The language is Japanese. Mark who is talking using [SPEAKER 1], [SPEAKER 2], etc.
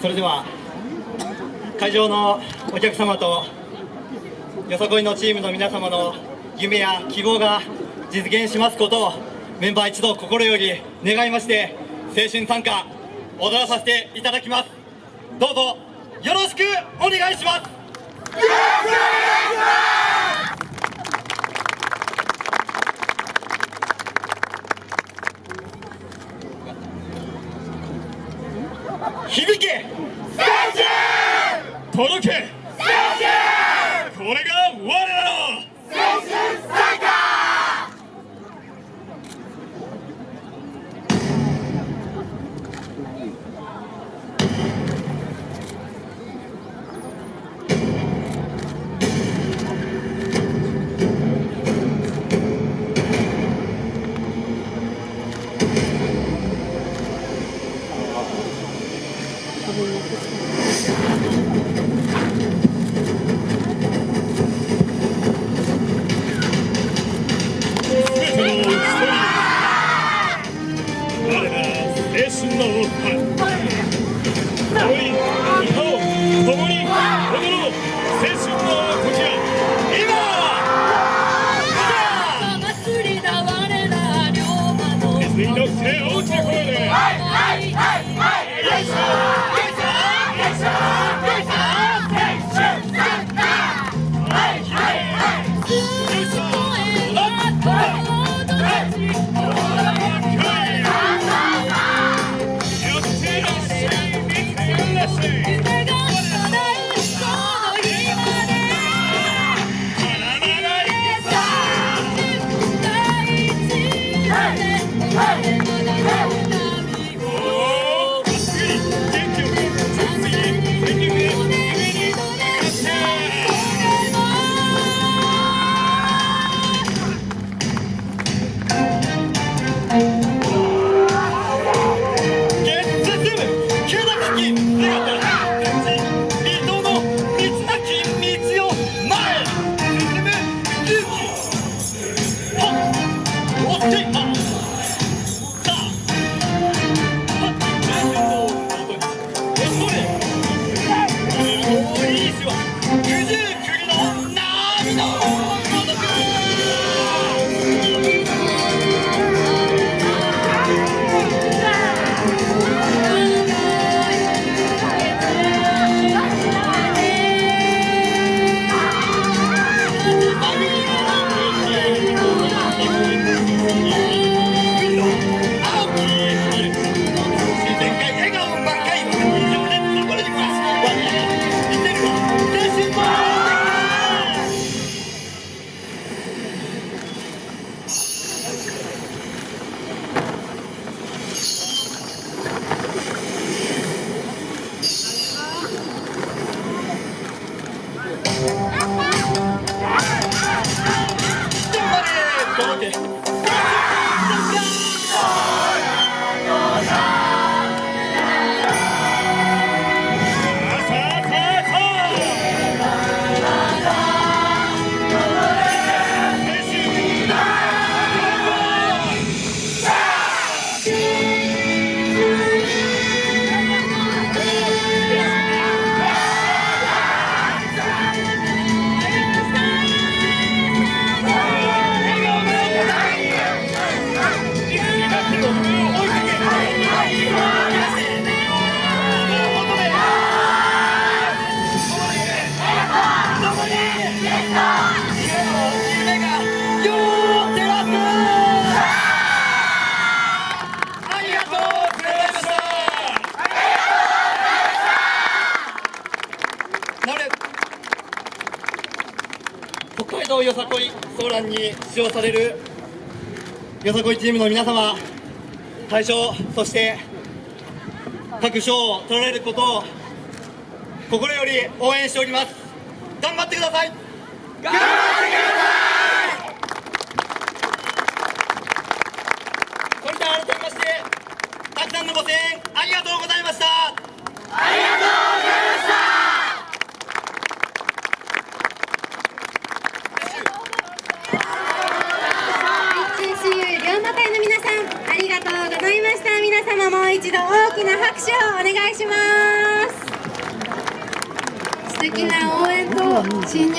[SPEAKER 1] それでは会場のお客様とよさこいのチームの皆様の夢や希望が実現しますことをメンバー一同心より願いまして青春参加踊らさせていただきます。どうぞよろしくお願いします。響け!届け!これが
[SPEAKER 2] っ
[SPEAKER 1] 届北海道よさこいソーランに使用されるよさこいチームの皆様大賞そして各賞を取られることを心より応援しております。頑張ってくださいそれでは改めましてたくさんのご声援ありがとうございました
[SPEAKER 3] 九州龍馬会の皆さんありがとうございました皆様もう一度大きな拍手をお願いします。素敵な応援と新入